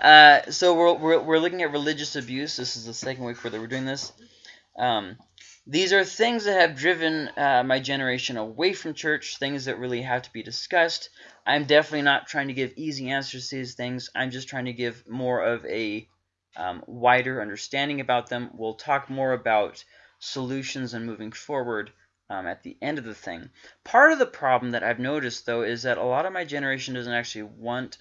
Uh, so we're, we're, we're looking at religious abuse. This is the second week where we're doing this. Um, these are things that have driven uh, my generation away from church, things that really have to be discussed. I'm definitely not trying to give easy answers to these things. I'm just trying to give more of a um, wider understanding about them. We'll talk more about solutions and moving forward um, at the end of the thing. Part of the problem that I've noticed, though, is that a lot of my generation doesn't actually want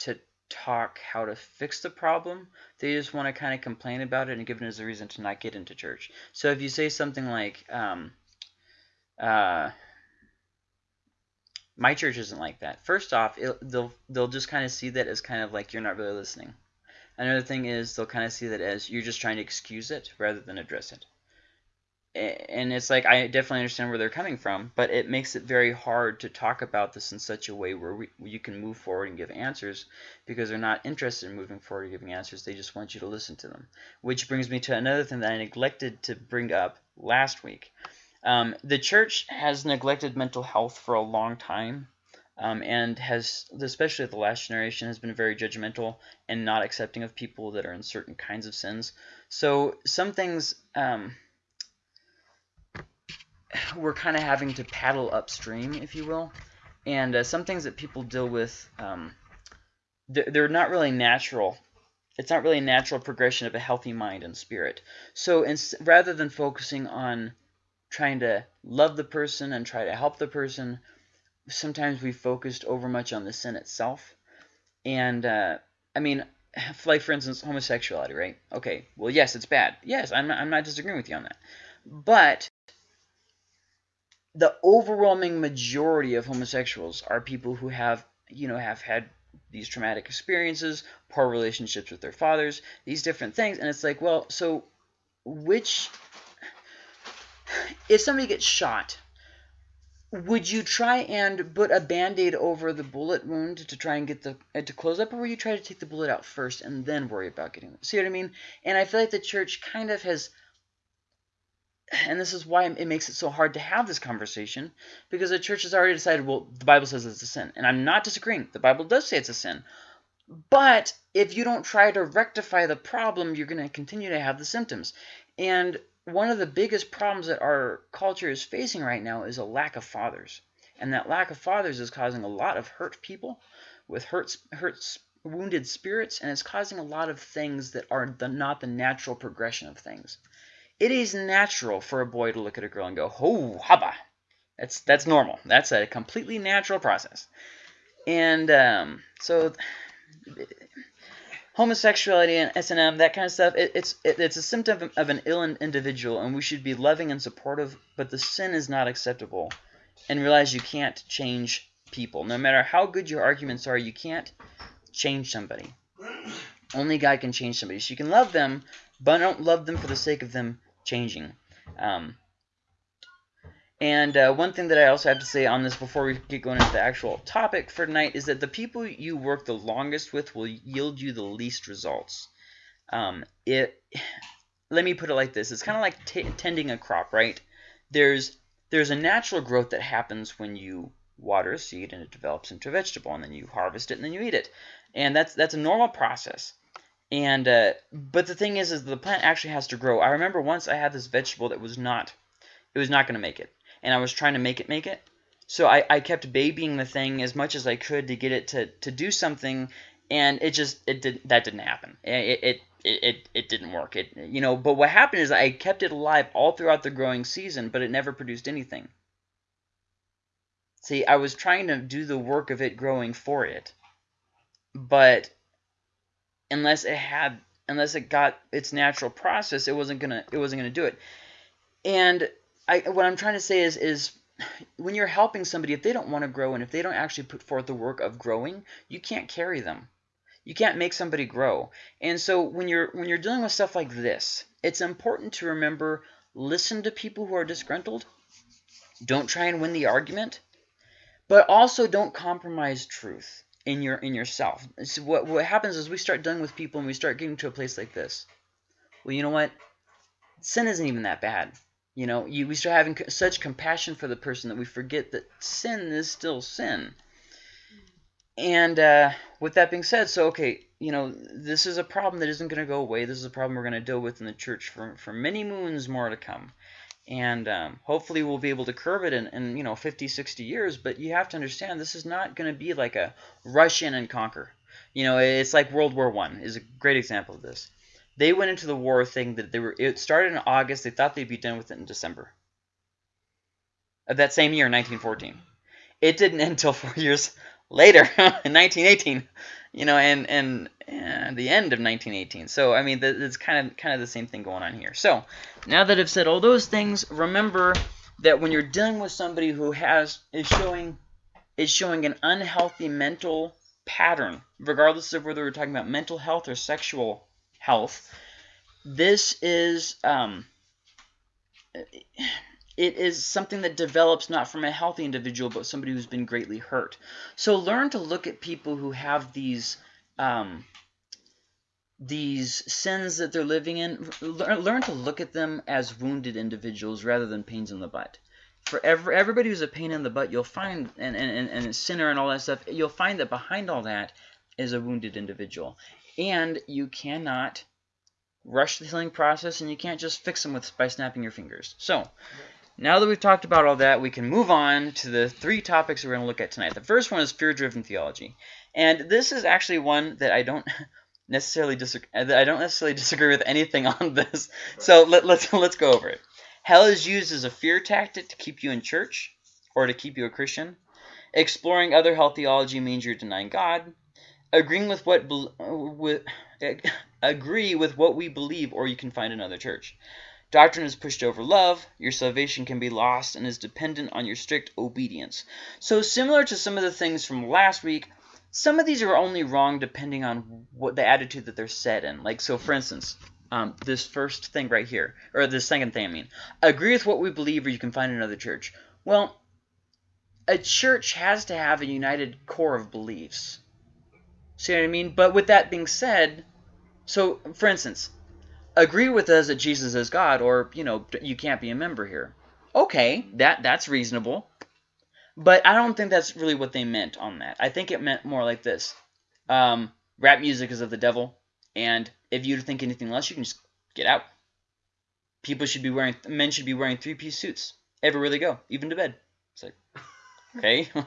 to talk how to fix the problem. They just want to kind of complain about it and give it as a reason to not get into church. So if you say something like, um, uh, my church isn't like that. First off, it, they'll they'll just kind of see that as kind of like you're not really listening. Another thing is they'll kind of see that as you're just trying to excuse it rather than address it and it's like I definitely understand where they're coming from, but it makes it very hard to talk about this in such a way where we, you can move forward and give answers because they're not interested in moving forward and giving answers. They just want you to listen to them. Which brings me to another thing that I neglected to bring up last week. Um, the church has neglected mental health for a long time. Um, and has, especially the last generation, has been very judgmental and not accepting of people that are in certain kinds of sins. So some things, um, we're kind of having to paddle upstream, if you will. And uh, some things that people deal with, um, they're, not really natural. It's not really a natural progression of a healthy mind and spirit. So rather than focusing on trying to love the person and try to help the person, sometimes we focused over much on the sin itself. And, uh, I mean, like, for instance, homosexuality, right? Okay, well, yes, it's bad. Yes, I'm not, I'm not disagreeing with you on that. But the overwhelming majority of homosexuals are people who have, you know, have had these traumatic experiences, poor relationships with their fathers, these different things. And it's like, well, so which, if somebody gets shot, would you try and put a band-aid over the bullet wound to try and get the uh, to close up, or would you try to take the bullet out first and then worry about getting it? See what I mean? And I feel like the church kind of has and this is why it makes it so hard to have this conversation because the church has already decided well the bible says it's a sin. And i'm not disagreeing. The bible does say it's a sin. But if you don't try to rectify the problem you're going to continue to have the symptoms. And one of the biggest problems that our culture is facing right now is a lack of fathers. And that lack of fathers is causing a lot of hurt people with hurt, hurt wounded spirits and it's causing a lot of things that are the, not the natural progression of things it is natural for a boy to look at a girl and go, "Oh, haba." That's that's normal. That's a completely natural process. And um, so homosexuality and S&M, that kind of stuff, it, it's it, it's a symptom of an ill individual, and we should be loving and supportive, but the sin is not acceptable. And realize you can't change people. No matter how good your arguments are, you can't change somebody. Only God can change somebody. So you can love them, but don't love them for the sake of them changing. Um, and uh, one thing that I also have to say on this before we get going into the actual topic for tonight is that the people you work the longest with will yield you the least results. Um, it, let me put it like this. It's kind of like tending a crop, right? There's, there's a natural growth that happens when you water a seed and it develops into a vegetable, and then you harvest it and then you eat it. And that's, that's a normal process. And uh, but the thing is, is the plant actually has to grow. I remember once I had this vegetable that was not, it was not going to make it, and I was trying to make it make it. So I, I kept babying the thing as much as I could to get it to, to do something, and it just it did that didn't happen. It it it, it, it didn't work. It you know. But what happened is I kept it alive all throughout the growing season, but it never produced anything. See, I was trying to do the work of it growing for it, but unless it had unless it got its natural process, it wasn't gonna it wasn't gonna do it. And I what I'm trying to say is is when you're helping somebody, if they don't want to grow and if they don't actually put forth the work of growing, you can't carry them. You can't make somebody grow. And so when you're when you're dealing with stuff like this, it's important to remember listen to people who are disgruntled. Don't try and win the argument, but also don't compromise truth in your in yourself. So what what happens is we start dealing with people and we start getting to a place like this. Well, you know what? Sin isn't even that bad. You know, you we start having such compassion for the person that we forget that sin is still sin. And uh, with that being said, so okay, you know, this is a problem that isn't going to go away. This is a problem we're going to deal with in the church for, for many moons more to come. And um, hopefully we'll be able to curb it in, in, you know, 50, 60 years. But you have to understand this is not going to be like a rush in and conquer. You know, it's like World War One is a great example of this. They went into the war thinking that they were. It started in August. They thought they'd be done with it in December. Of that same year, 1914. It didn't end until four years later, in 1918. You know, and and, and the end of 1918. So I mean, it's kind of kind of the same thing going on here. So now that I've said all those things, remember that when you're dealing with somebody who has is showing is showing an unhealthy mental pattern, regardless of whether we're talking about mental health or sexual health, this is um, it is something that develops not from a healthy individual, but somebody who's been greatly hurt. So learn to look at people who have these um, these sins that they're living in. Learn to look at them as wounded individuals rather than pains in the butt. For every, everybody who's a pain in the butt, you'll find, and, and, and a sinner and all that stuff, you'll find that behind all that is a wounded individual. And you cannot rush the healing process, and you can't just fix them with by snapping your fingers. So, now that we've talked about all that, we can move on to the three topics we're going to look at tonight. The first one is fear-driven theology. And this is actually one that I don't necessarily disagree I don't necessarily disagree with anything on this. So let, let's let's go over it. Hell is used as a fear tactic to keep you in church or to keep you a Christian. Exploring other hell theology means you're denying God. Agreeing with what with, agree with what we believe or you can find another church. Doctrine is pushed over love. Your salvation can be lost and is dependent on your strict obedience. So similar to some of the things from last week, some of these are only wrong depending on what the attitude that they're set in. Like, so for instance, um, this first thing right here, or the second thing, I mean, agree with what we believe or you can find another church. Well, a church has to have a united core of beliefs. See what I mean? But with that being said, so for instance, agree with us that Jesus is God, or you know, you can't be a member here. Okay, that that's reasonable. But I don't think that's really what they meant on that. I think it meant more like this. Um, rap music is of the devil, and if you think anything less, you can just get out. People should be wearing, men should be wearing three-piece suits everywhere they go, even to bed. It's like, okay.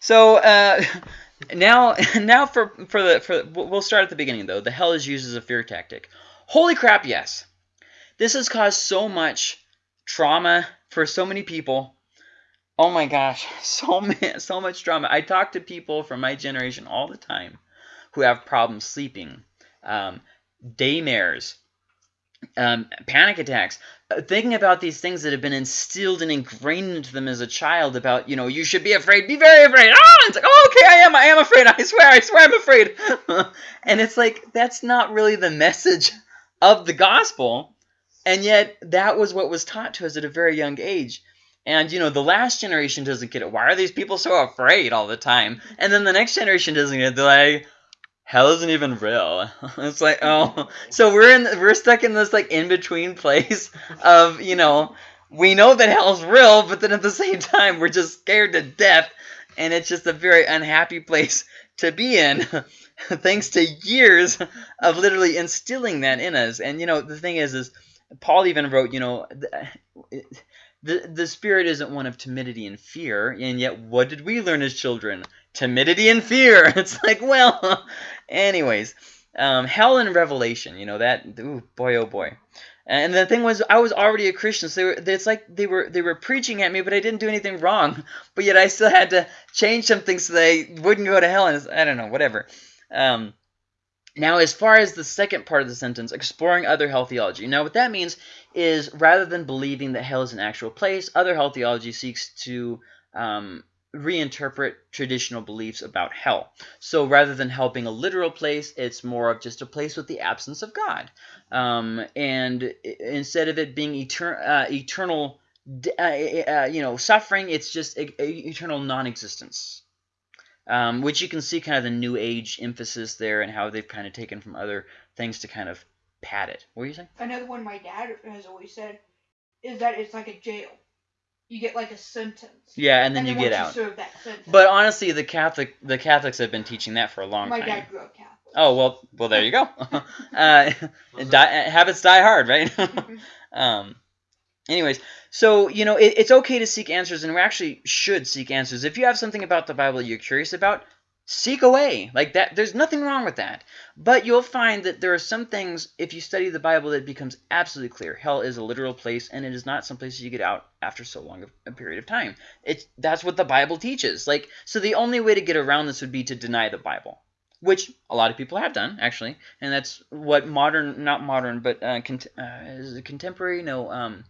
so uh, now, now for for the for we'll start at the beginning though. The hell is used as a fear tactic. Holy crap, yes. This has caused so much trauma for so many people. Oh my gosh, so many, so much trauma. I talk to people from my generation all the time who have problems sleeping, um, daymares, um, panic attacks, uh, thinking about these things that have been instilled and ingrained into them as a child about, you know, you should be afraid, be very afraid. Oh, it's like, oh, okay, I am, I am afraid. I swear, I swear I'm afraid. and it's like, that's not really the message of the gospel, and yet that was what was taught to us at a very young age. And, you know, the last generation doesn't get it. Why are these people so afraid all the time? And then the next generation doesn't get it. They're like, hell isn't even real. it's like, oh. So we're in, we're stuck in this, like, in-between place of, you know, we know that hell's real, but then at the same time, we're just scared to death. And it's just a very unhappy place to be in. thanks to years of literally instilling that in us. And you know, the thing is, is Paul even wrote, you know, the, the the spirit isn't one of timidity and fear, and yet what did we learn as children? Timidity and fear. It's like, well, anyways, um, hell and revelation. You know that. Ooh, boy, oh boy. And the thing was, I was already a Christian, so were, it's like they were they were preaching at me, but I didn't do anything wrong. But yet I still had to change some things so they wouldn't go to hell. And I don't know, whatever. Um, now, as far as the second part of the sentence, exploring other hell theology. Now, what that means is rather than believing that hell is an actual place, other hell theology seeks to um, reinterpret traditional beliefs about hell. So rather than hell being a literal place, it's more of just a place with the absence of God. Um, and instead of it being etern uh, eternal, uh, uh, you know, suffering, it's just eternal non-existence um, which you can see kind of the new age emphasis there and how they've kind of taken from other things to kind of pad it. What were you saying? Another one my dad has always said is that it's like a jail. You get like a sentence. Yeah, and then, and you get out. You but honestly, the Catholic the Catholics have been teaching that for a long my time. My dad grew up Catholic. Oh well, well there you go. uh, die, habits die hard, right? um, anyways, so you know it, it's okay to seek answers, and we actually should seek answers. If you have something about the Bible you're curious about, seek away like that there's nothing wrong with that. But you'll find that there are some things if you study the bible that becomes absolutely clear. Hell is a literal place and it is not some place you get out after so long a period of time. It's that's what the bible teaches. Like so the only way to get around this would be to deny the bible which a lot of people have done actually. And that's what modern not modern but uh, cont uh, is it contemporary? No um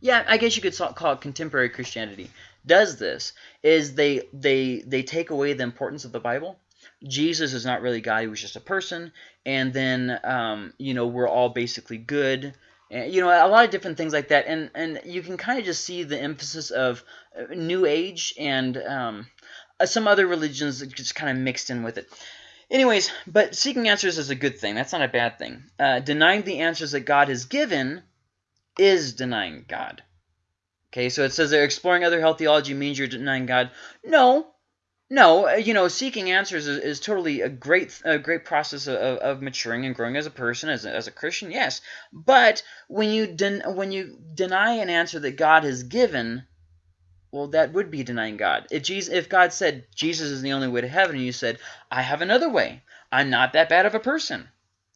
yeah i guess you could call it contemporary christianity does this is they they they take away the importance of the Bible. Jesus is not really God; he was just a person. And then um, you know we're all basically good. And, you know a lot of different things like that. And and you can kind of just see the emphasis of uh, New Age and um, uh, some other religions that just kind of mixed in with it. Anyways, but seeking answers is a good thing. That's not a bad thing. Uh, denying the answers that God has given is denying God. Okay, so it says that exploring other hell theology means you're denying God. No, no, uh, you know, seeking answers is, is totally a great, a great process of, of maturing and growing as a person, as a, as a Christian. Yes, but when you den when you deny an answer that God has given, well, that would be denying God. If Jesus, if God said Jesus is the only way to heaven, and you said I have another way, I'm not that bad of a person.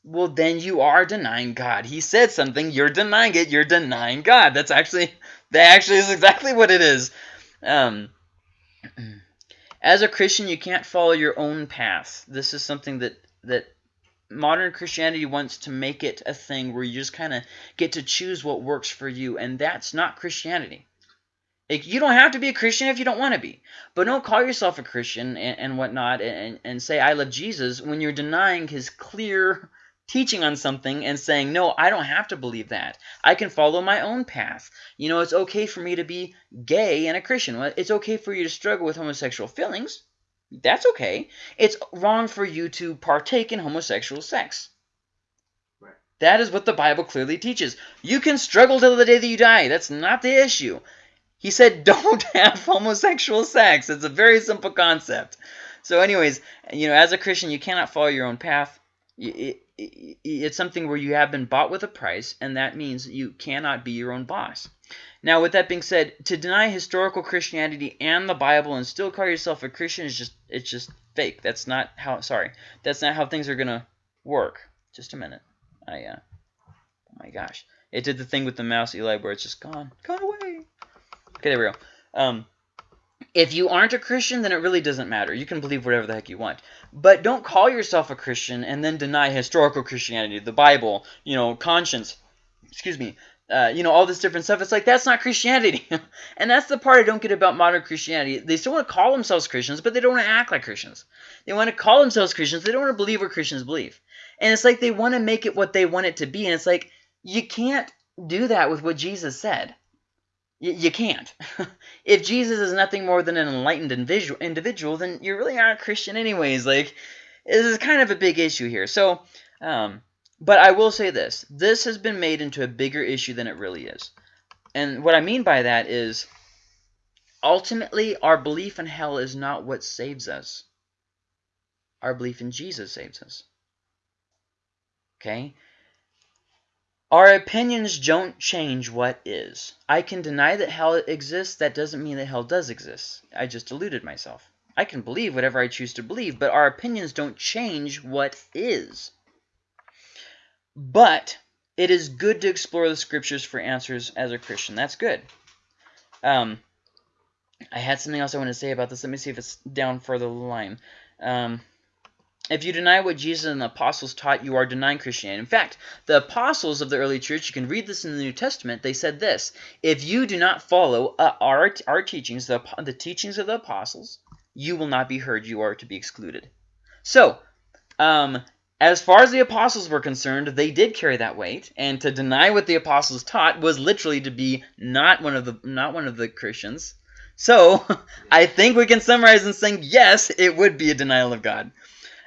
Well, then you are denying God. He said something, you're denying it. You're denying God. That's actually that actually is exactly what it is. Um, as a Christian, you can't follow your own path. This is something that that modern Christianity wants to make it a thing where you just kind of get to choose what works for you, and that's not Christianity. Like, you don't have to be a Christian if you don't want to be. But don't call yourself a Christian and, and whatnot and, and say, I love Jesus, when you're denying his clear teaching on something and saying, no, I don't have to believe that. I can follow my own path. You know, it's okay for me to be gay and a Christian. It's okay for you to struggle with homosexual feelings. That's okay. It's wrong for you to partake in homosexual sex. Right. That is what the Bible clearly teaches. You can struggle till the day that you die. That's not the issue. He said don't have homosexual sex. It's a very simple concept. So anyways, you know, as a Christian, you cannot follow your own path. It, it's something where you have been bought with a price, and that means you cannot be your own boss. Now, with that being said, to deny historical Christianity and the Bible and still call yourself a Christian is just it's just fake. That's not how sorry. That's not how things are gonna work. Just a minute. I uh oh my gosh. It did the thing with the mouse Eli where it's just gone. Gone away. Okay, there we go. Um if you aren't a Christian, then it really doesn't matter. You can believe whatever the heck you want. But don't call yourself a Christian and then deny historical Christianity, the Bible, you know, conscience, excuse me, uh, you know, all this different stuff. It's like, that's not Christianity. and that's the part I don't get about modern Christianity. They still want to call themselves Christians, but they don't want to act like Christians. They want to call themselves Christians. They don't want to believe what Christians believe. And it's like they want to make it what they want it to be. And it's like, you can't do that with what Jesus said. You, you can't. if Jesus is nothing more than an enlightened individual, then you really aren't a Christian anyways. Like, this is kind of a big issue here. So, um, but I will say this. This has been made into a bigger issue than it really is. And what I mean by that is, ultimately, our belief in hell is not what saves us. Our belief in Jesus saves us. Okay? Our opinions don't change what is. I can deny that hell exists. That doesn't mean that hell does exist. I just deluded myself. I can believe whatever I choose to believe, but our opinions don't change what is. But it is good to explore the scriptures for answers as a Christian. That's good. Um, I had something else I want to say about this. Let me see if it's down further the line. Um, if you deny what Jesus and the apostles taught, you are denying Christianity. In fact, the apostles of the early church, you can read this in the New Testament, they said this, if you do not follow uh, our, our teachings, the, the teachings of the apostles, you will not be heard, you are to be excluded. So, um, as far as the apostles were concerned, they did carry that weight, and to deny what the apostles taught was literally to be not one of the not one of the Christians. So, I think we can summarize in saying yes, it would be a denial of God.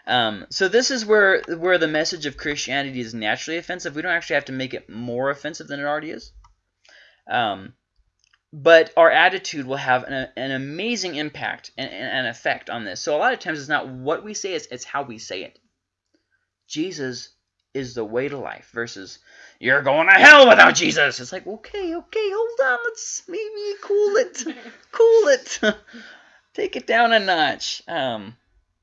Um, so this is where where the message of Christianity is naturally offensive. We don't actually have to make it more offensive than it already is. Um, but our attitude will have an, an amazing impact and an effect on this. So a lot of times it's not what we say, it's, it's how we say it. Jesus is the way to life versus you're going to hell without Jesus. It's like, okay, okay, hold on. Let's maybe cool it. cool it. Take it down a notch. Um,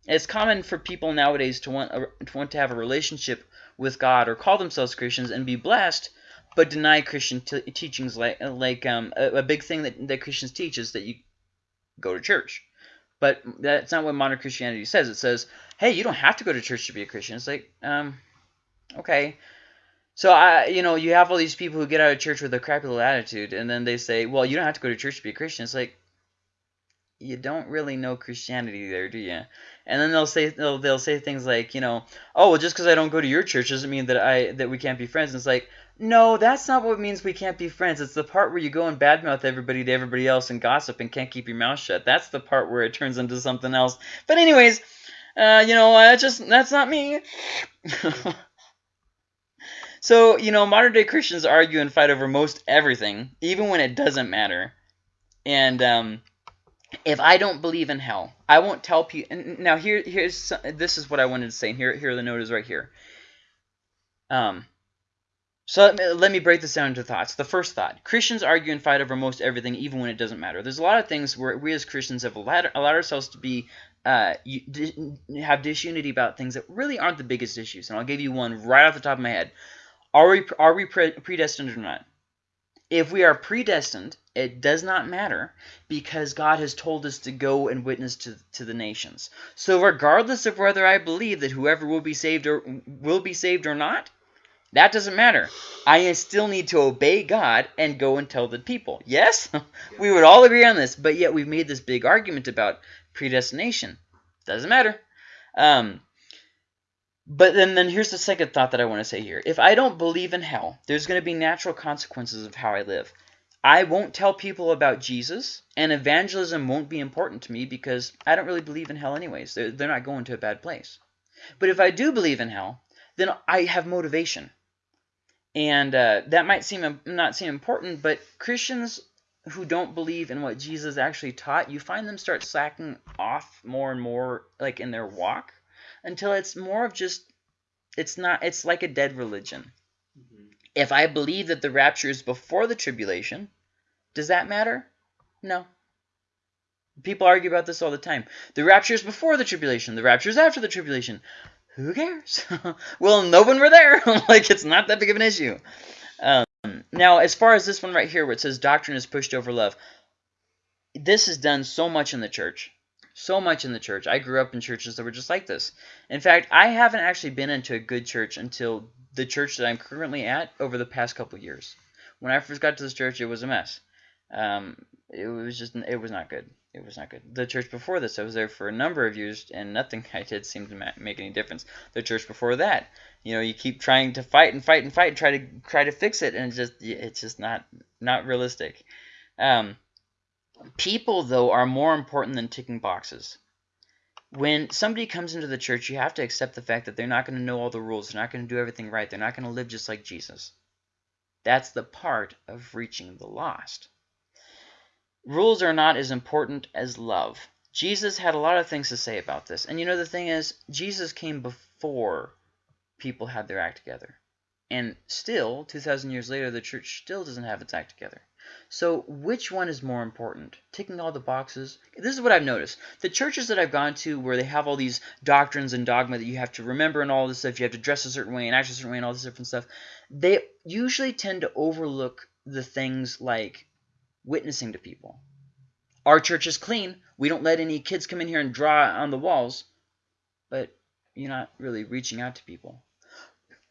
it's common for people nowadays to want, a, to want to have a relationship with God or call themselves Christians and be blessed, but deny Christian teachings like like um, a, a, big thing that, that Christians teach is that you go to church. But that's not what modern Christianity says. It says, hey, you don't have to go to church to be a Christian. It's like, um, okay. So I, you know, you have all these people who get out of church with a crappy little attitude, and then they say, well, you don't have to go to church to be a Christian. It's like, you don't really know Christianity there, do you? And then they'll say they'll they'll say things like, you know, oh well, just because I don't go to your church doesn't mean that I that we can't be friends. And it's like, no, that's not what means we can't be friends. It's the part where you go and badmouth everybody to everybody else and gossip and can't keep your mouth shut. That's the part where it turns into something else. But anyways, uh, you know, uh, just that's not me. so you know, modern day Christians argue and fight over most everything, even when it doesn't matter. And um, if I don't believe in hell, I won't tell people. Now here, here's this is what I wanted to say. Here, here the note is right here. Um, so let me, let me break this down into thoughts. The first thought: Christians argue and fight over most everything, even when it doesn't matter. There's a lot of things where we as Christians have allowed, allowed ourselves to be uh, have disunity about things that really aren't the biggest issues. And I'll give you one right off the top of my head. Are we are we predestined or not? If we are predestined, it does not matter because God has told us to go and witness to, to the nations. So regardless of whether I believe that whoever will be saved or will be saved or not, that doesn't matter. I still need to obey God and go and tell the people. Yes? we would all agree on this, but yet we've made this big argument about predestination. Doesn't matter. Um, but then, then here's the second thought that I want to say here. If I don't believe in hell, there's going to be natural consequences of how I live. I won't tell people about Jesus, and evangelism won't be important to me because I don't really believe in hell anyways. They're, they're not going to a bad place. But if I do believe in hell, then I have motivation. And uh, that might seem not seem important, but Christians who don't believe in what Jesus actually taught, you find them start slacking off more and more like in their walk until it's more of just it's not it's like a dead religion. If I believe that the rapture is before the tribulation, does that matter? No. People argue about this all the time. The rapture is before the tribulation. The rapture is after the tribulation. Who cares? well, no one were there. like, it's not that big of an issue. Um, now, as far as this one right here where it says doctrine is pushed over love, this is done so much in the church so much in the church. I grew up in churches that were just like this. In fact, I haven't actually been into a good church until the church that I'm currently at over the past couple years. When I first got to this church, it was a mess. Um, it was just, it was not good. It was not good. The church before this, I was there for a number of years, and nothing I did seemed to make any difference. The church before that, you know, you keep trying to fight and fight and fight and try to try to fix it, and it's just, it's just not not realistic. Um, People, though, are more important than ticking boxes. When somebody comes into the church, you have to accept the fact that they're not going to know all the rules. They're not going to do everything right. They're not going to live just like Jesus. That's the part of reaching the lost. Rules are not as important as love. Jesus had a lot of things to say about this. And you know, the thing is, Jesus came before people had their act together. And still, 2,000 years later, the church still doesn't have its act together. So which one is more important? Ticking all the boxes? This is what I've noticed. The churches that I've gone to where they have all these doctrines and dogma that you have to remember and all this stuff, you have to dress a certain way and act a certain way and all this different stuff, they usually tend to overlook the things like witnessing to people. Our church is clean. We don't let any kids come in here and draw on the walls. But you're not really reaching out to people.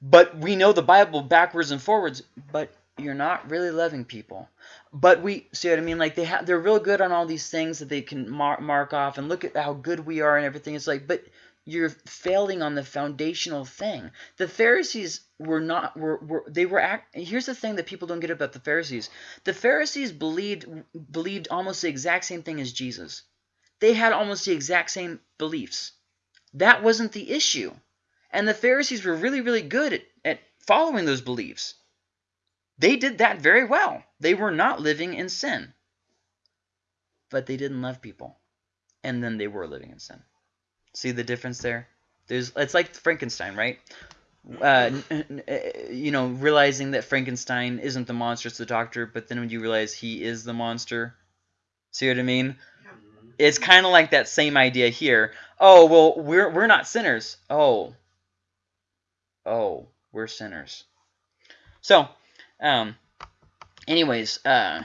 But we know the Bible backwards and forwards, but you're not really loving people. But we see what I mean. Like they have, they're real good on all these things that they can mar mark off and look at how good we are and everything. It's like, but you're failing on the foundational thing. The Pharisees were not were, were they were act, here's the thing that people don't get about the Pharisees. The Pharisees believed believed almost the exact same thing as Jesus. They had almost the exact same beliefs. That wasn't the issue. And the Pharisees were really really good at, at following those beliefs. They did that very well. They were not living in sin. But they didn't love people. And then they were living in sin. See the difference there? There's it's like Frankenstein, right? Uh, you know, realizing that Frankenstein isn't the monster, it's the doctor, but then when you realize he is the monster, see what I mean? It's kind of like that same idea here. Oh well, we're we're not sinners. Oh, oh, we're sinners. So, um, anyways, uh,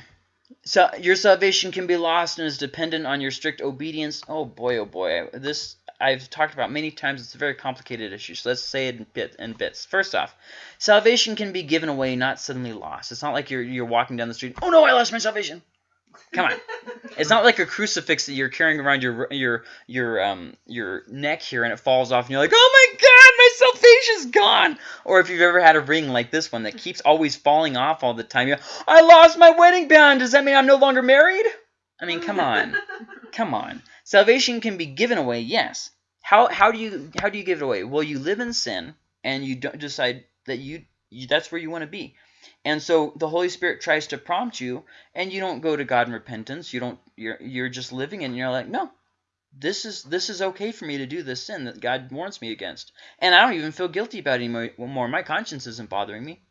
so your salvation can be lost and is dependent on your strict obedience. Oh boy, oh boy, this I've talked about many times. It's a very complicated issue. So let's say it in, bit, in bits. First off, salvation can be given away, not suddenly lost. It's not like you're you're walking down the street. Oh no, I lost my salvation. Come on. It's not like a crucifix that you're carrying around your your your um your neck here and it falls off and you're like, "Oh my god, my salvation's gone." Or if you've ever had a ring like this one that keeps always falling off all the time, you I lost my wedding band. Does that mean I'm no longer married? I mean, come on. come on. Salvation can be given away, yes. How how do you how do you give it away? Well, you live in sin and you don't decide that you, you that's where you want to be. And so the Holy Spirit tries to prompt you, and you don't go to God in repentance. You don't. You're you're just living, and you're like, no, this is this is okay for me to do this sin that God warns me against, and I don't even feel guilty about it anymore. My conscience isn't bothering me.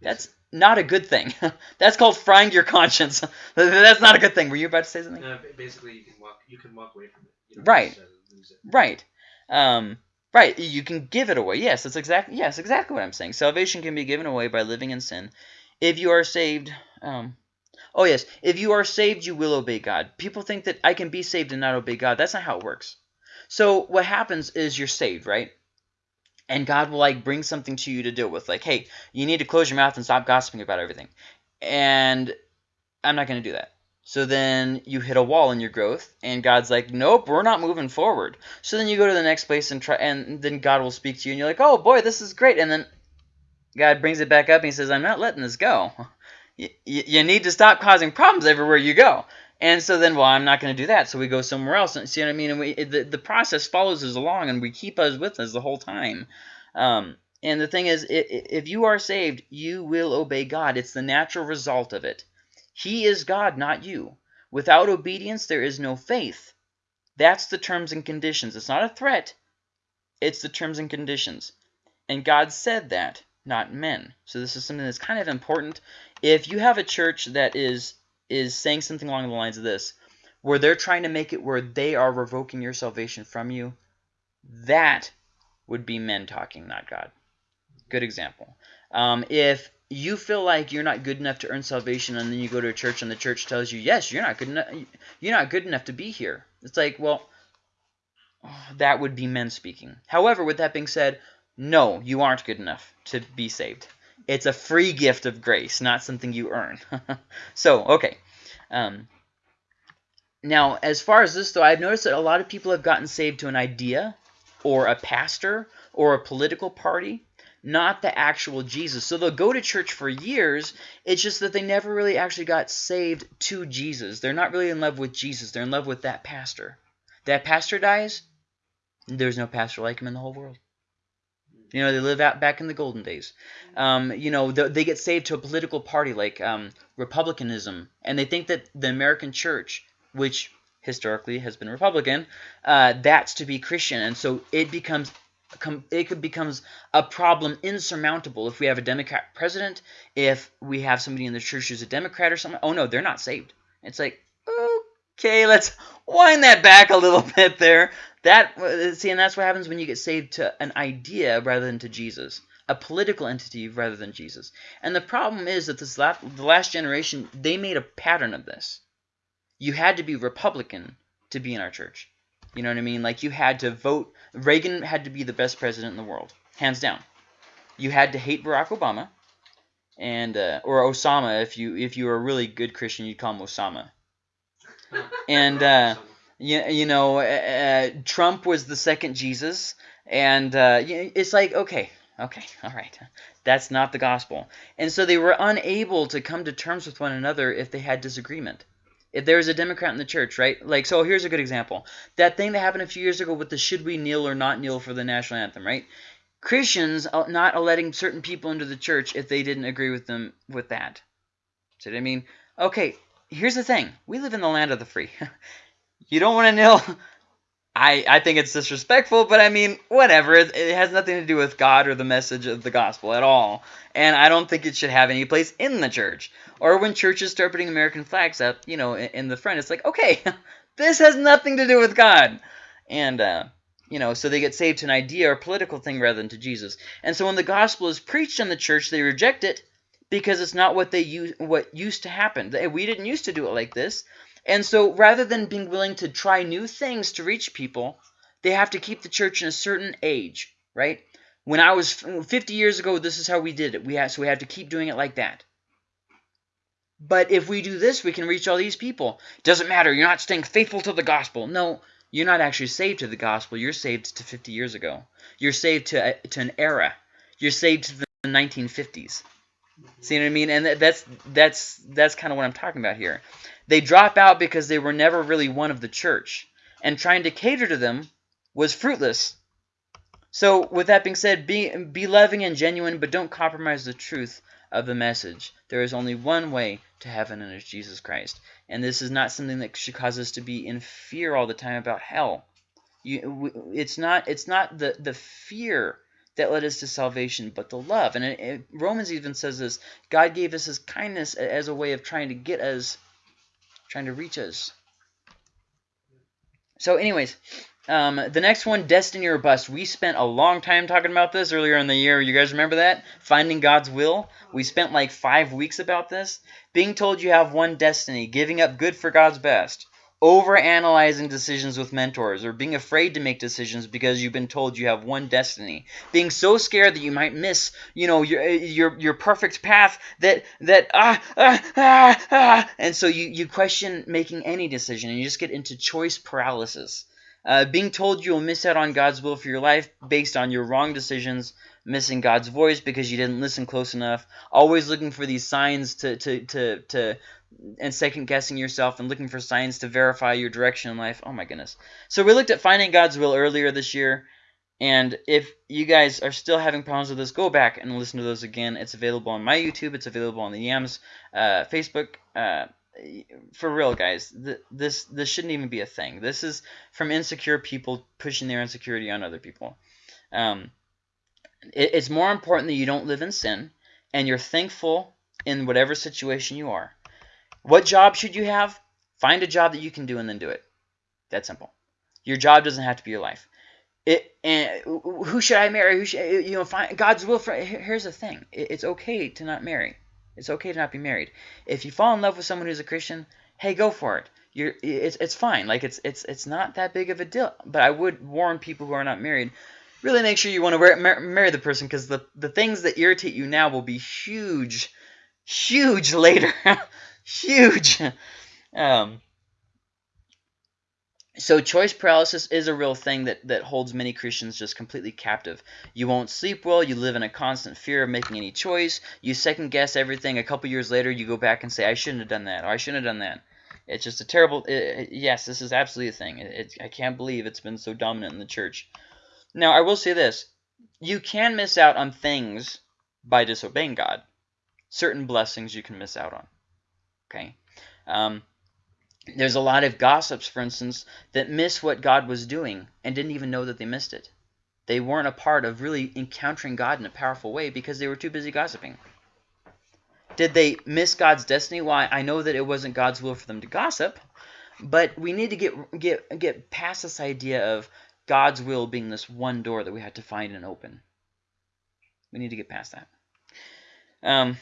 That's not a good thing. That's called frying your conscience. That's not a good thing. Were you about to say something? No, basically, you can walk you can walk away from it. You right. Right. Um, Right, you can give it away. Yes, that's exactly yes, exactly what I'm saying. Salvation can be given away by living in sin. If you are saved, um, oh yes, if you are saved, you will obey God. People think that I can be saved and not obey God. That's not how it works. So what happens is you're saved, right? And God will like bring something to you to deal with, like, hey, you need to close your mouth and stop gossiping about everything. And I'm not going to do that. So then you hit a wall in your growth, and God's like, nope, we're not moving forward. So then you go to the next place and try, and then God will speak to you, and you're like, oh boy, this is great. And then God brings it back up, and He says, I'm not letting this go. You, you need to stop causing problems everywhere you go. And so then, well, I'm not going to do that. So we go somewhere else. And see what I mean? And we, the, the process follows us along, and we keep us with us the whole time. Um, and the thing is, if you are saved, you will obey God. It's the natural result of it. He is God, not you. Without obedience, there is no faith. That's the terms and conditions. It's not a threat. It's the terms and conditions. And God said that, not men. So this is something that's kind of important. If you have a church that is is saying something along the lines of this, where they're trying to make it where they are revoking your salvation from you, that would be men talking, not God. Good example. Um, if you feel like you're not good enough to earn salvation and then you go to a church and the church tells you yes you're not good enough you're not good enough to be here. It's like well that would be men speaking. However with that being said no you aren't good enough to be saved. It's a free gift of grace not something you earn. So okay. Um, now as far as this though i've noticed that a lot of people have gotten saved to an idea or a pastor or a political party not the actual Jesus. So they'll go to church for years. It's just that they never really actually got saved to Jesus. They're not really in love with Jesus. They're in love with that pastor. That pastor dies, there's no pastor like him in the whole world. You know, they live out back in the golden days. Um, you know, the, they get saved to a political party like um, Republicanism, and they think that the American church, which historically has been Republican, uh, that's to be Christian, and so it becomes it could becomes a problem insurmountable if we have a Democrat president, if we have somebody in the church who's a Democrat or something. Oh, no, they're not saved. It's like, okay, let's wind that back a little bit there. That uh, See, and that's what happens when you get saved to an idea rather than to Jesus, a political entity rather than Jesus. And the problem is that this last, the last generation, they made a pattern of this. You had to be Republican to be in our church. You know what I mean? Like you had to vote. Reagan had to be the best president in the world, hands down. You had to hate Barack Obama, and uh, or Osama if you if you were a really good Christian, you'd call him Osama. and uh, you, you know, uh, uh, Trump was the second Jesus, and uh, it's like okay, okay, all right, that's not the gospel. And so they were unable to come to terms with one another if they had disagreement if there's a Democrat in the church, right? Like, so here's a good example. That thing that happened a few years ago with the should we kneel or not kneel for the national anthem, right? Christians uh, not letting certain people into the church if they didn't agree with them with that. So I mean, okay, here's the thing. We live in the land of the free. you don't want to kneel? I, I think it's disrespectful, but I mean, whatever. It, it has nothing to do with God or the message of the gospel at all. And I don't think it should have any place in the church. Or when churches start putting American flags up, you know, in, in the front, it's like, okay, this has nothing to do with God. And, uh, you know, so they get saved to an idea or political thing rather than to Jesus. And so when the gospel is preached in the church, they reject it because it's not what they use, what used to happen. We didn't used to do it like this. And so rather than being willing to try new things to reach people, they have to keep the church in a certain age, right? When I was 50 years ago, this is how we did it. We have, so we have to keep doing it like that. But if we do this, we can reach all these people. Doesn't matter. You're not staying faithful to the gospel. No, you're not actually saved to the gospel. You're saved to 50 years ago. You're saved to, uh, to an era. You're saved to the 1950s. See what I mean? And that's that's that's kind of what I'm talking about here. They drop out because they were never really one of the church, and trying to cater to them was fruitless. So, with that being said, be be loving and genuine, but don't compromise the truth of the message. There is only one way to heaven, and it's Jesus Christ. And this is not something that should cause us to be in fear all the time about hell. You, it's not it's not the the fear that led us to salvation, but the love. And it, it, Romans even says this, God gave us his kindness as a way of trying to get us, trying to reach us. So anyways, um, the next one, Destiny or Bust. We spent a long time talking about this earlier in the year. You guys remember that? Finding God's Will. We spent like five weeks about this. Being told you have one destiny, giving up good for God's best over analyzing decisions with mentors or being afraid to make decisions because you've been told you have one destiny. Being so scared that you might miss you know your your your perfect path that that ah ah ah, ah. And so you you question making any decision and you just get into choice paralysis. Uh, being told you'll miss out on God's will for your life based on your wrong decisions missing God's voice because you didn't listen close enough always looking for these signs to to to, to and second guessing yourself and looking for signs to verify your direction in life. Oh my goodness. So we looked at finding God's will earlier this year. And if you guys are still having problems with this, go back and listen to those again. It's available on my YouTube. It's available on the Yams uh, Facebook. Uh, for real, guys, th this this shouldn't even be a thing. This is from insecure people pushing their insecurity on other people. Um, it, it's more important that you don't live in sin and you're thankful in whatever situation you are. What job should you have? Find a job that you can do and then do it. That simple. Your job doesn't have to be your life. It and who should I marry? Who should you know? Find God's will for. Here's the thing. It's okay to not marry. It's okay to not be married. If you fall in love with someone who's a Christian, hey, go for it. You're it's it's fine. Like it's it's it's not that big of a deal. But I would warn people who are not married. Really make sure you want to marry the person because the the things that irritate you now will be huge, huge later. Huge. um, so choice paralysis is a real thing that, that holds many Christians just completely captive. You won't sleep well. You live in a constant fear of making any choice. You second guess everything. A couple years later, you go back and say, I shouldn't have done that, or I shouldn't have done that. It's just a terrible. It, it, yes, this is absolutely a thing. It, I can't believe it's been so dominant in the church. Now, I will say this: you can miss out on things by disobeying God. Certain blessings you can miss out on. Okay. Um, there's a lot of gossips, for instance, that miss what God was doing and didn't even know that they missed it. They weren't a part of really encountering God in a powerful way because they were too busy gossiping. Did they miss God's destiny? Why? I know that it wasn't God's will for them to gossip, but we need to get get get past this idea of God's will being this one door that we had to find and open. We need to get past that. Um,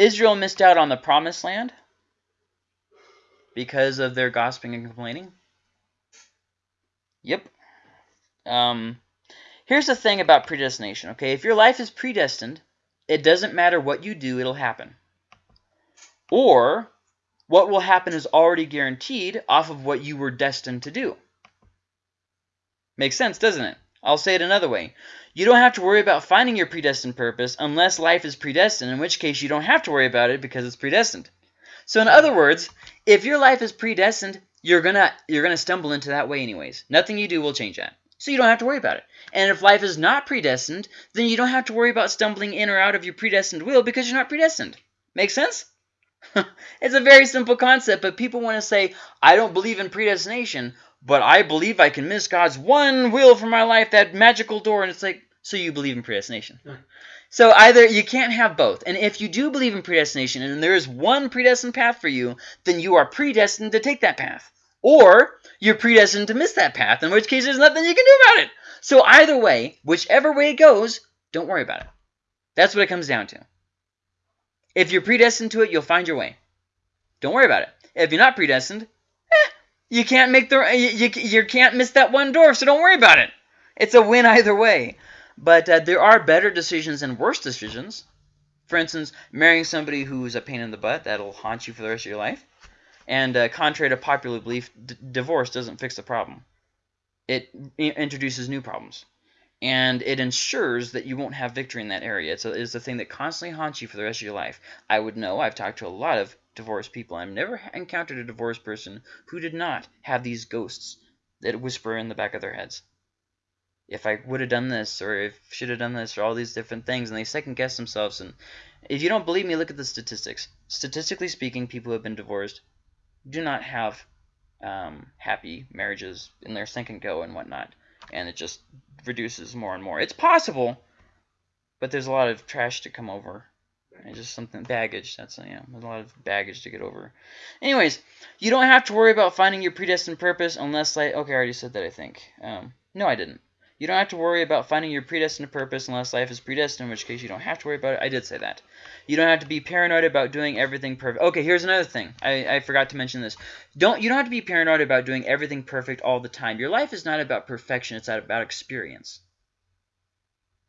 Israel missed out on the promised land because of their gossiping and complaining. Yep. Um, here's the thing about predestination, okay? If your life is predestined, it doesn't matter what you do, it'll happen. Or what will happen is already guaranteed off of what you were destined to do. Makes sense, doesn't it? I'll say it another way. You don't have to worry about finding your predestined purpose unless life is predestined, in which case you don't have to worry about it because it's predestined. So in other words, if your life is predestined, you're gonna you're gonna stumble into that way anyways. Nothing you do will change that. So you don't have to worry about it. And if life is not predestined, then you don't have to worry about stumbling in or out of your predestined will because you're not predestined. Make sense? it's a very simple concept, but people want to say, I don't believe in predestination, but I believe I can miss God's one will for my life, that magical door. And it's like, so you believe in predestination. So either you can't have both. And if you do believe in predestination and there is one predestined path for you, then you are predestined to take that path. Or you're predestined to miss that path, in which case there's nothing you can do about it. So either way, whichever way it goes, don't worry about it. That's what it comes down to. If you're predestined to it, you'll find your way. Don't worry about it. If you're not predestined, you can't make the you, you, can't miss that one door, so don't worry about it. It's a win either way. But uh, there are better decisions and worse decisions. For instance, marrying somebody who's a pain in the butt that'll haunt you for the rest of your life. And uh, contrary to popular belief, divorce doesn't fix the problem. It introduces new problems. And it ensures that you won't have victory in that area. It's a, it's a thing that constantly haunts you for the rest of your life. I would know. I've talked to a lot of divorced people. I've never encountered a divorced person who did not have these ghosts that whisper in the back of their heads. If I would have done this, or if should have done this, or all these different things, and they second guess themselves. And if you don't believe me, look at the statistics. Statistically speaking, people who have been divorced do not have um, happy marriages in their second go and whatnot, and it just reduces more and more. It's possible, but there's a lot of trash to come over. And just something baggage. That's yeah, a lot of baggage to get over. Anyways, you don't have to worry about finding your predestined purpose unless like okay, I already said that I think. Um, no, I didn't. You don't have to worry about finding your predestined purpose unless life is predestined, in which case you don't have to worry about it. I did say that. You don't have to be paranoid about doing everything perfect. Okay, here's another thing. I, I forgot to mention this. Don't you don't have to be paranoid about doing everything perfect all the time. Your life is not about perfection, it's about experience.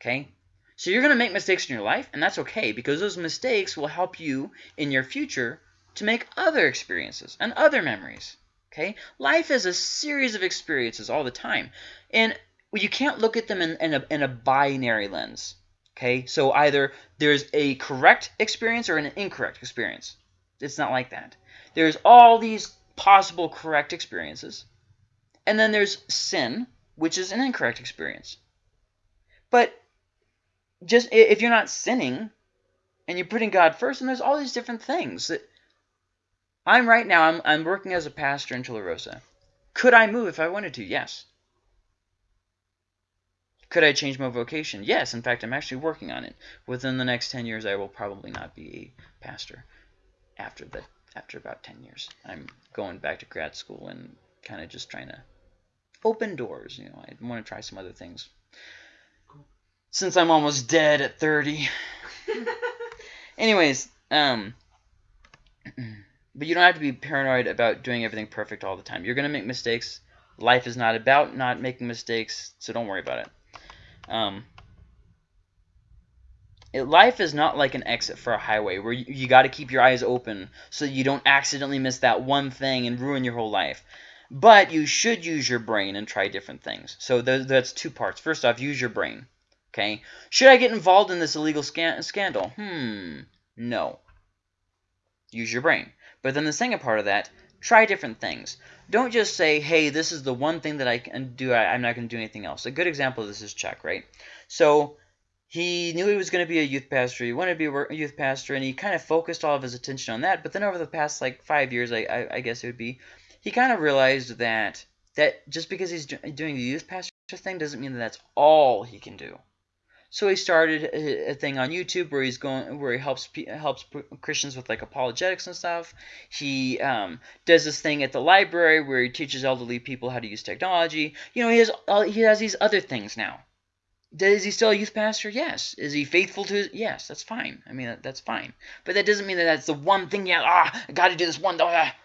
Okay? So you're going to make mistakes in your life, and that's okay because those mistakes will help you in your future to make other experiences and other memories. Okay? Life is a series of experiences all the time. And you can't look at them in, in, a, in a binary lens. Okay? So either there's a correct experience or an incorrect experience. It's not like that. There's all these possible correct experiences. And then there's sin, which is an incorrect experience. But just if you're not sinning and you're putting God first, and there's all these different things that I'm right now. I'm I'm working as a pastor in Tularosa. Could I move if I wanted to? Yes. Could I change my vocation? Yes. In fact, I'm actually working on it. Within the next ten years, I will probably not be a pastor. After the after about ten years, I'm going back to grad school and kind of just trying to open doors. You know, I want to try some other things. Since I'm almost dead at 30. Anyways, um, but you don't have to be paranoid about doing everything perfect all the time. You're gonna make mistakes. Life is not about not making mistakes, so don't worry about it. Um, it, life is not like an exit for a highway where you, you got to keep your eyes open so you don't accidentally miss that one thing and ruin your whole life. But you should use your brain and try different things. So th- that's two parts. First off, use your brain. Okay. Should I get involved in this illegal scan- scandal? Hmm. No. Use your brain. But then the second part of that, try different things. Don't just say, hey, this is the one thing that I can do. I, I'm not going to do anything else. A good example of this is Chuck, right? So he knew he was going to be a youth pastor. He wanted to be a youth pastor, and he kind of focused all of his attention on that. But then over the past like five years, I, I, I guess it would be, he kind of realized that that just because he's do- doing the youth pastor thing doesn't mean that that's all he can do. So he started a, thing on YouTube where he's going, where he helps helps Christians with like apologetics and stuff. He um, does this thing at the library where he teaches elderly people how to use technology. You know, he has all, he has these other things now. Is he still a youth pastor? Yes. Is he faithful to? His, yes, that's fine. I mean, that, that's fine. But that doesn't mean that that's the one thing. Yeah, ah, I got to do this one. Ah.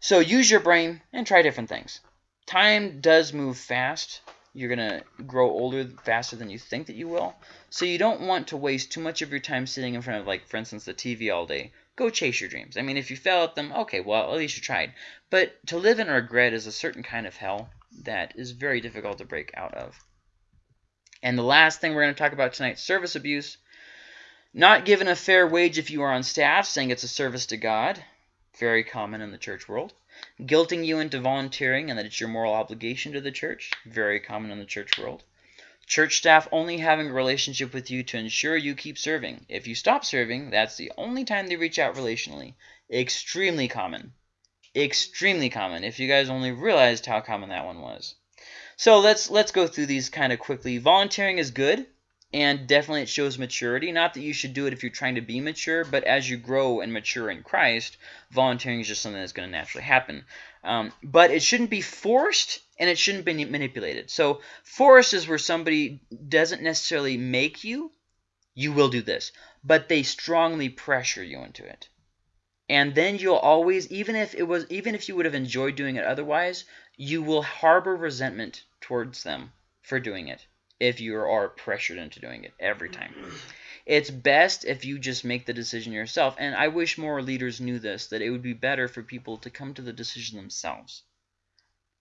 So use your brain and try different things. Time does move fast you're going to grow older faster than you think that you will. So you don't want to waste too much of your time sitting in front of, like, for instance, the TV all day. Go chase your dreams. I mean, if you fail at them, okay, well, at least you tried. But to live in regret is a certain kind of hell that is very difficult to break out of. And the last thing we're going to talk about tonight, service abuse. Not given a fair wage if you are on staff, saying it's a service to God. Very common in the church world guilting you into volunteering and that it's your moral obligation to the church, very common in the church world. Church staff only having a relationship with you to ensure you keep serving. If you stop serving, that's the only time they reach out relationally. Extremely common. Extremely common. If you guys only realized how common that one was. So let's let's go through these kind of quickly. Volunteering is good and definitely it shows maturity. Not that you should do it if you're trying to be mature, but as you grow and mature in Christ, volunteering is just something that's going to naturally happen. Um, but it shouldn't be forced and it shouldn't be manipulated. So force is where somebody doesn't necessarily make you, you will do this, but they strongly pressure you into it. And then you'll always, even if it was, even if you would have enjoyed doing it otherwise, you will harbor resentment towards them for doing it if you are pressured into doing it every time. Mm-hmm. It's best if you just make the decision yourself. And I wish more leaders knew this, that it would be better for people to come to the decision themselves.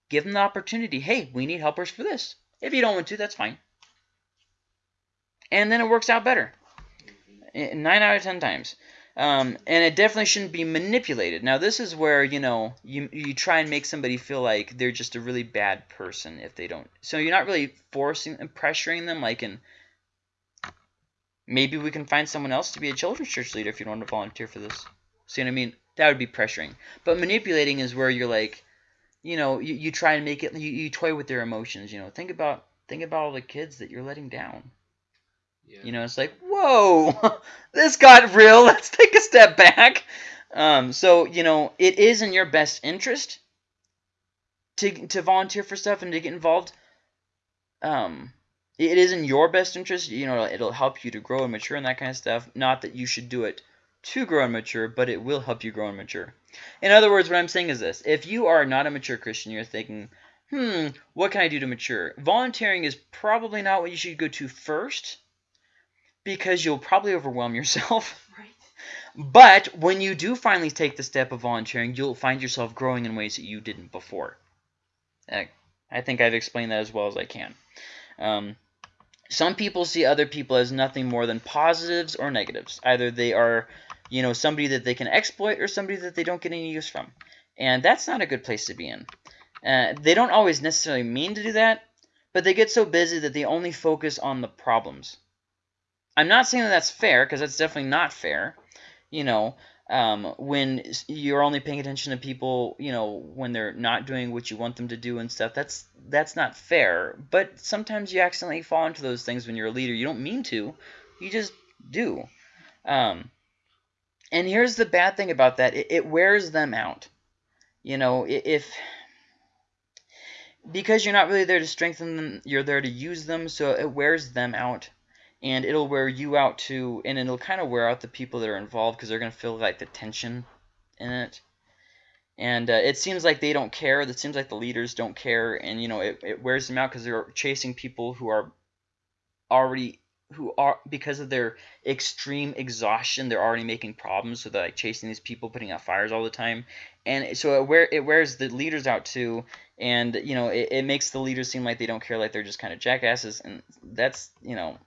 Give them the opportunity. Hey, we need helpers for this. If you don't want to, that's fine. And then it works out better. Mm-hmm. Nine out of ten times. Um, and it definitely shouldn't be manipulated. Now, this is where, you know, you, you try and make somebody feel like they're just a really bad person if they don't. So you're not really forcing and pressuring them like in, maybe we can find someone else to be a children's church leader if you don't want to volunteer for this. See what I mean? That would be pressuring. But manipulating is where you're like, you know, you, you try and make it, you, you toy with their emotions, you know. Think about, think about all the kids that you're letting down. Yeah. You know, it's like, whoa, this got real. Let's take a step back. Um, so, you know, it is in your best interest to, to volunteer for stuff and to get involved. Um, it is in your best interest. You know, it'll help you to grow and mature and that kind of stuff. Not that you should do it to grow and mature, but it will help you grow and mature. In other words, what I'm saying is this. If you are not a mature Christian, you're thinking, hmm, what can I do to mature? Volunteering is probably not what you should go to first because you'll probably overwhelm yourself. Right. But when you do finally take the step of volunteering, you'll find yourself growing in ways that you didn't before. I think I've explained that as well as I can. Um, some people see other people as nothing more than positives or negatives. Either they are, you know, somebody that they can exploit or somebody that they don't get any use from. And that's not a good place to be in. Uh, they don't always necessarily mean to do that, but they get so busy that they only focus on the problems. I'm not saying that that's fair because that's definitely not fair. You know, um, when you're only paying attention to people, you know, when they're not doing what you want them to do and stuff, that's that's not fair. But sometimes you accidentally fall into those things when you're a leader. You don't mean to, you just do. Um, and here's the bad thing about that: it, it wears them out. You know, if because you're not really there to strengthen them, you're there to use them, so it wears them out and it'll wear you out too, and it'll kind of wear out the people that are involved because they're going to feel like the tension in it. And uh, it seems like they don't care. It seems like the leaders don't care, and you know it, it wears them out because they're chasing people who are already who are because of their extreme exhaustion they're already making problems so they're like chasing these people putting out fires all the time and so it wear it wears the leaders out too and you know it, it makes the leaders seem like they don't care like they're just kind of jackasses and that's you know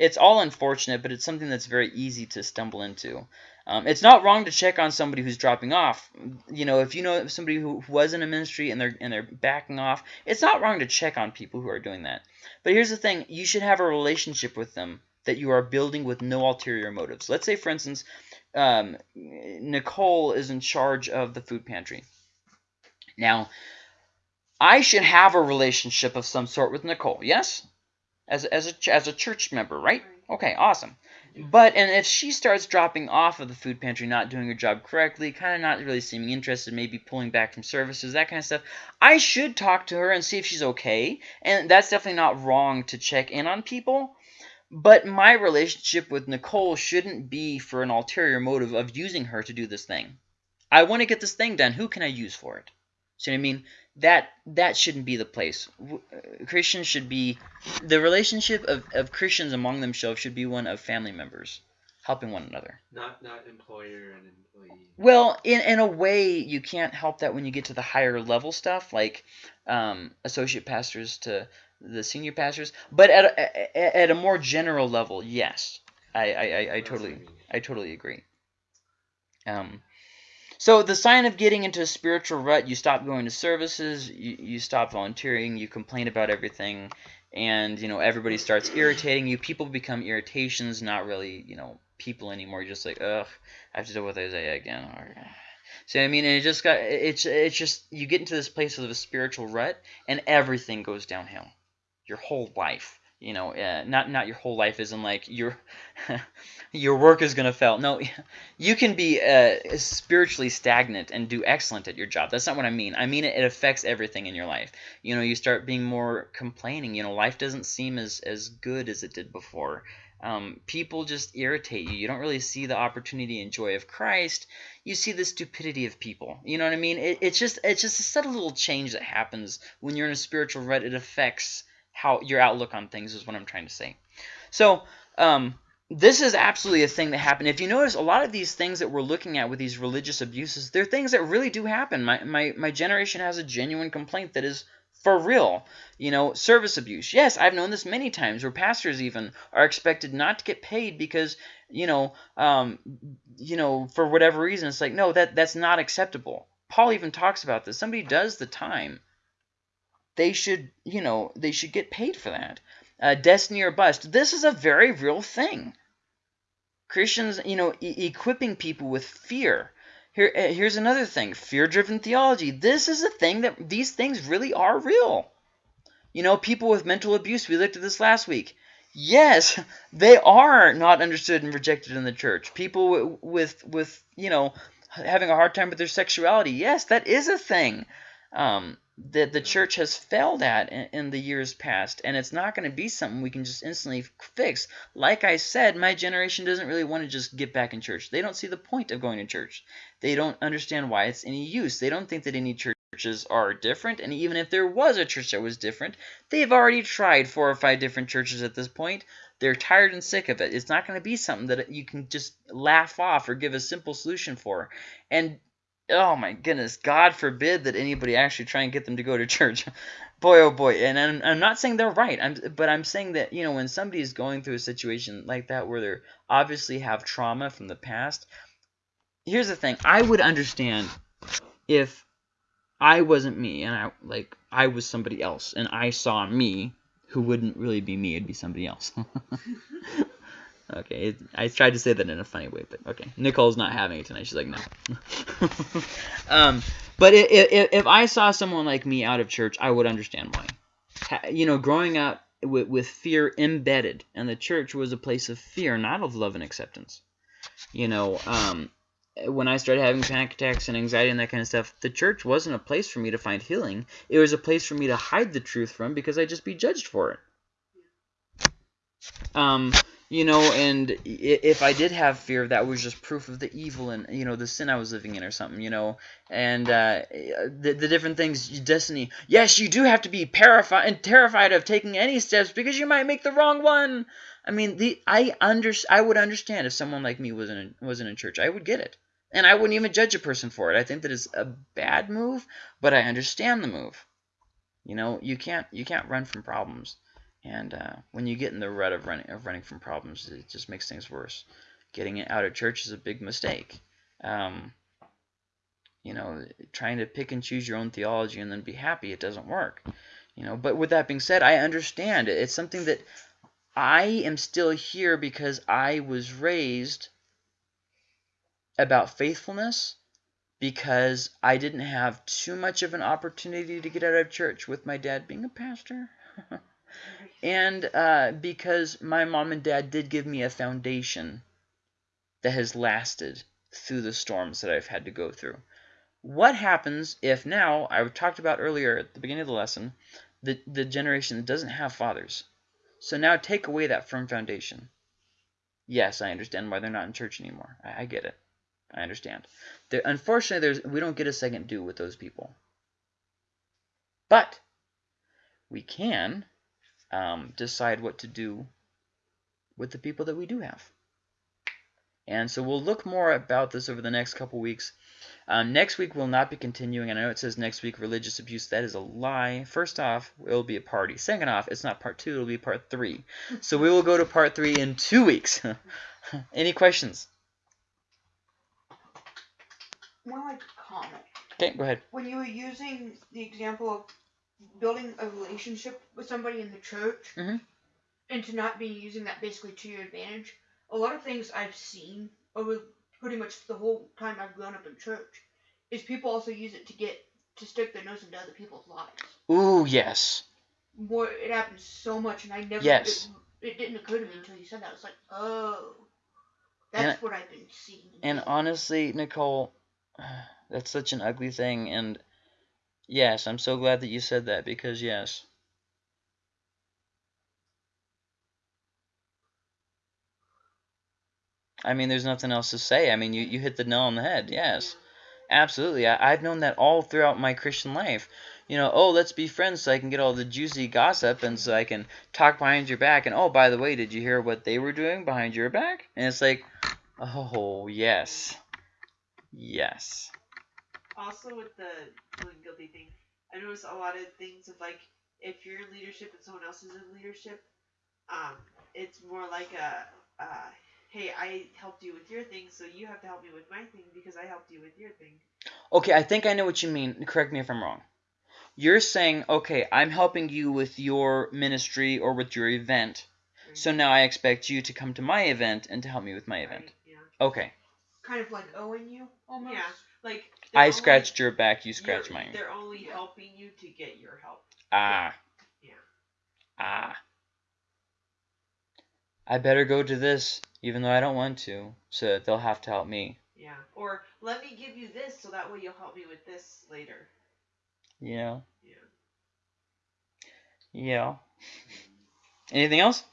it's all unfortunate, but it's something that's very easy to stumble into. Um, it's not wrong to check on somebody who's dropping off. You know, if you know somebody who was in a ministry and they're and they're backing off, it's not wrong to check on people who are doing that. But here's the thing: you should have a relationship with them that you are building with no ulterior motives. Let's say, for instance, um, Nicole is in charge of the food pantry. Now, I should have a relationship of some sort with Nicole. Yes, as as a as a church member, right? Okay, awesome. But and if she starts dropping off of the food pantry, not doing her job correctly, kind of not really seeming interested, maybe pulling back from services, that kind of stuff, I should talk to her and see if she's okay. And that's definitely not wrong to check in on people. But my relationship with Nicole shouldn't be for an ulterior motive of using her to do this thing. I want to get this thing done. Who can I use for it? See what I mean? That that shouldn't be the place. Uh, Christians should be the relationship of, of Christians among themselves should be one of family members helping one another. Not not employer and employee. Well, in in a way, you can't help that when you get to the higher level stuff, like um, associate pastors to the senior pastors. But at a, at a more general level, yes, I I, I, I totally I totally agree. Um, So the sign of getting into a spiritual rut, you stop going to services, you, you stop volunteering, you complain about everything, and you know everybody starts irritating you. People become irritations, not really you know people anymore. You're just like ugh, I have to deal with Isaiah again. Or, so I mean, it just got it's it's just you get into this place of a spiritual rut, and everything goes downhill. Your whole life you know, uh, not not your whole life isn't like your your work is gonna fail. No, you can be uh, spiritually stagnant and do excellent at your job. That's not what I mean. I mean it, it affects everything in your life. You know, you start being more complaining. You know, life doesn't seem as as good as it did before. Um, people just irritate you. You don't really see the opportunity and joy of Christ. You see the stupidity of people. You know what I mean? It, it's just it's just a subtle little change that happens when you're in a spiritual rut. It affects how your outlook on things is what I'm trying to say. So um, this is absolutely a thing that happened. If you notice, a lot of these things that we're looking at with these religious abuses, they're things that really do happen. My, my, my generation has a genuine complaint that is for real. You know, service abuse. Yes, I've known this many times where pastors even are expected not to get paid because, you know, um, you know, for whatever reason, it's like, no, that that's not acceptable. Paul even talks about this. Somebody does the time they should, you know, they should get paid for that. Uh, destiny or bust. This is a very real thing. Christians, you know, e equipping people with fear. Here, uh, here's another thing: fear-driven theology. This is a thing that these things really are real. You know, people with mental abuse. We looked at this last week. Yes, they are not understood and rejected in the church. People with, with, you know, having a hard time with their sexuality. Yes, that is a thing. Um, that the church has failed at in, in, the years past, and it's not going to be something we can just instantly fix. Like I said, my generation doesn't really want to just get back in church. They don't see the point of going to church. They don't understand why it's any use. They don't think that any churches are different, and even if there was a church that was different, they've already tried four or five different churches at this point. They're tired and sick of it. It's not going to be something that you can just laugh off or give a simple solution for. And oh my goodness, God forbid that anybody actually try and get them to go to church. boy, oh boy. And I'm, I'm not saying they're right, I'm, but I'm saying that, you know, when somebody is going through a situation like that where they obviously have trauma from the past, here's the thing. I would understand if I wasn't me and I, like, I was somebody else and I saw me who wouldn't really be me, it'd be somebody else. Okay, I tried to say that in a funny way, but okay. Nicole's not having it tonight. She's like, no. um, but if, if I saw someone like me out of church, I would understand why. You know, growing up with, with fear embedded, and the church was a place of fear, not of love and acceptance. You know, um, when I started having panic attacks and anxiety and that kind of stuff, the church wasn't a place for me to find healing. It was a place for me to hide the truth from because I'd just be judged for it. Um, you know, and if I did have fear, that was just proof of the evil and you know the sin I was living in or something, you know, and uh, the the different things, destiny. Yes, you do have to be terrified and terrified of taking any steps because you might make the wrong one. I mean, the I under I would understand if someone like me wasn't wasn't in church, I would get it, and I wouldn't even judge a person for it. I think that is a bad move, but I understand the move. You know, you can't you can't run from problems. And uh, when you get in the rut of running, of running from problems, it just makes things worse. Getting out of church is a big mistake. Um, you know, trying to pick and choose your own theology and then be happy, it doesn't work. You know, but with that being said, I understand it. It's something that I am still here because I was raised about faithfulness because I didn't have too much of an opportunity to get out of church with my dad being a pastor. and uh, because my mom and dad did give me a foundation that has lasted through the storms that I've had to go through. What happens if now, I talked about earlier at the beginning of the lesson, the, the generation that doesn't have fathers. So now take away that firm foundation. Yes, I understand why they're not in church anymore. I, I get it. I understand. There, unfortunately, there's we don't get a second due with those people. But we can um, decide what to do with the people that we do have. And so we'll look more about this over the next couple weeks. Um, next week we'll not be continuing. And I know it says next week religious abuse. That is a lie. First off, it'll be a party. Second off, it's not part two. It'll be part three. So we will go to part three in two weeks. Any questions? more like comment. Okay, go ahead. When you were using the example of building a relationship with somebody in the church, Mhm. and to not be using that basically to your advantage, a lot of things I've seen over pretty much the whole time I've grown up in church is people also use it to get to stick their nose into other people's lives. Ooh, yes. More, it happens so much, and I never. Yes. It, it didn't occur to me until you said that. It's like, oh, And- that's what I've been seeing. And honestly, Nicole, that's such an ugly thing. And yes, I'm so glad that you said that because yes. I mean, there's nothing else to say. I mean, you, you hit the nail on the head. Yes. Absolutely. I, I've known that all throughout my Christian life. You know, oh, let's be friends so I can get all the juicy gossip and so I can talk behind your back. And oh, by the way, did you hear what they were doing behind your back? And it's like, oh, yes. Yes. Also with the feeling guilty thing, I notice a lot of things of like if you're in leadership and someone else is in leadership, um, it's more like a, uh, hey, I helped you with your thing, so you have to help me with my thing because I helped you with your thing. Okay, I think I know what you mean. Correct me if I'm wrong. You're saying, okay, I'm helping you with your ministry or with your event, so now I expect you to come to my event and to help me with my event. Right, Yeah. Okay, kind of like owing you almost. Yeah. Like I only- scratched your back, you you're- scratch mine. They're only helping you to get your help. Ah. Yeah. Ah. I better go to this, even though I don't want to, so that they'll have to help me. Yeah. Or let me give you this so that way you'll help me with this later. Yeah. Yeah. Yeah. Anything else?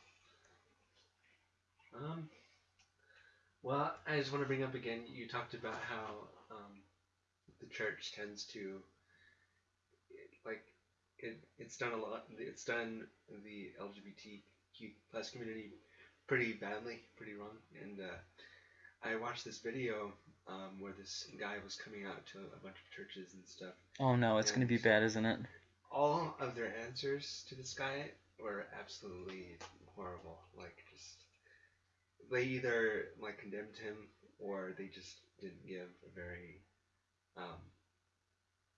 Um. Well, I just want to bring up again. You talked about how the church tends to like it. It's done a lot. It's done the LGBTQ plus community pretty badly, pretty wrong. And uh, I watched this video um, where this guy was coming out to a bunch of churches and stuff. Oh no, it's gonna be bad, isn't it? All of their answers to this guy were absolutely horrible. Like just they either like condemned him or they just didn't give a very um,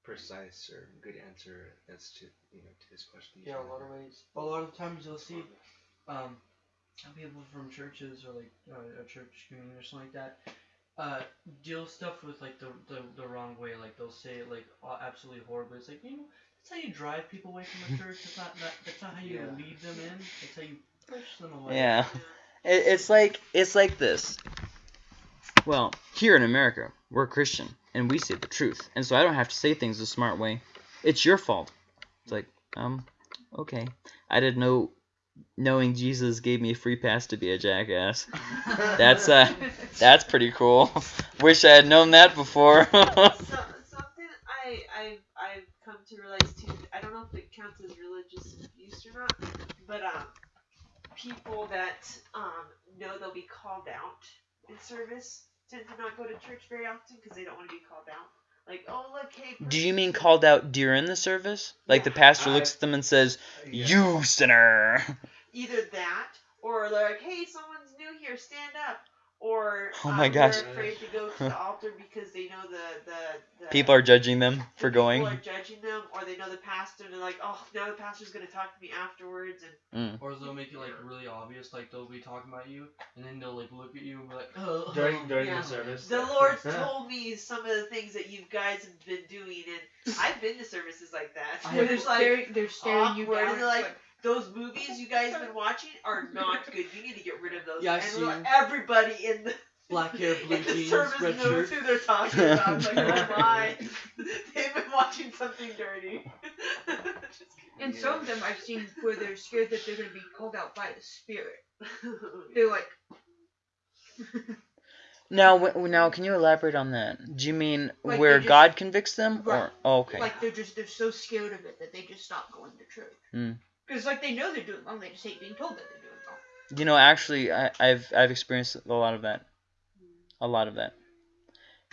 precise or good answer as to you know to this question. Yeah, a lot of ways. A lot of times you'll see um, people from churches or like uh, a church community or something like that uh, deal stuff with like the, the, the wrong way. Like they'll say it like absolutely horribly. It's like you know that's how you drive people away from the church. That's not that, that's not how you Yeah. lead them in. That's how you push them away. Yeah. It, it's like it's like this. Well, here in America, we're Christian and we say the truth, and so I don't have to say things the smart way. It's your fault. It's like, um, okay, I didn't know. Knowing Jesus gave me a free pass to be a jackass. That's uh, that's pretty cool. Wish I had known that before. so, something I I've I've come to realize too. I don't know if it counts as religious abuse or not, but um, people that um know they'll be called out in service tend to not go to church very often because they don't want to be called out. Like, oh look, hey. Do you mean called out during the service? Like the pastor looks uh, at them and says, Yeah. "You sinner." Either that, or they're like, hey, someone's new here, stand up. Or Oh um, my gosh. they're afraid to go to the altar because they know the the, the People are judging them for the going. People are judging them, or they know the pastor, and they're like, "Oh, now the pastor's gonna talk to me afterwards." And Or they'll make it like really obvious, like they'll be talking about you, and then they'll like look at you and be like, oh. during during Yeah. the service. the Lord's told me some of the things that you guys have been doing, and I've been to services like that. I Where have- there's like they're, they're staring you awkward, down. and they're like, those movies you guys have been watching are not good. You need to get rid of those. Yeah, I've and seen everybody in the Black hair, blue in the jeans, service red knows shirt. who they're talking about. I'm like, oh my, they've been watching something dirty. And Yeah. some of them I've seen where they're scared that they're gonna be called out by the spirit. They're like, Now, now, can you elaborate on that? Do you mean Like where just- God convicts them, Right. or oh, okay? like they're just they're so scared of it that they just stop going to church. Hmm. Because like they know they're doing wrong, they just hate being told that they're doing wrong. You know, actually, I, I've I've experienced a lot of that, a lot of that.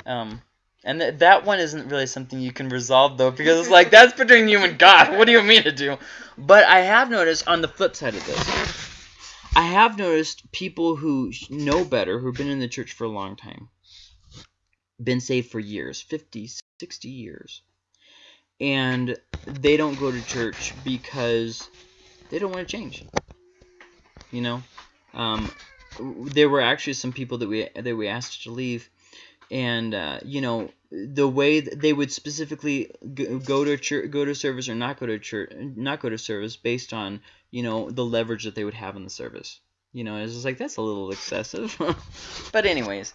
Um, and th- that one isn't really something you can resolve though, because it's like that's between you and God. What do you mean to do? But I have noticed on the flip side of this, I have noticed people who know better, who've been in the church for a long time, been saved for years 50 60 years and they don't go to church because they don't want to change you know um, there were actually some people that we that we asked to leave and uh, you know the way that they would specifically go, go to church, go to service or not go to church, not go to service based on you know the leverage that they would have in the service. You know, it's just like that's a little excessive. but anyways,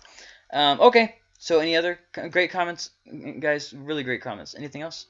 um, okay. So any other great comments, guys? Really great comments. Anything else?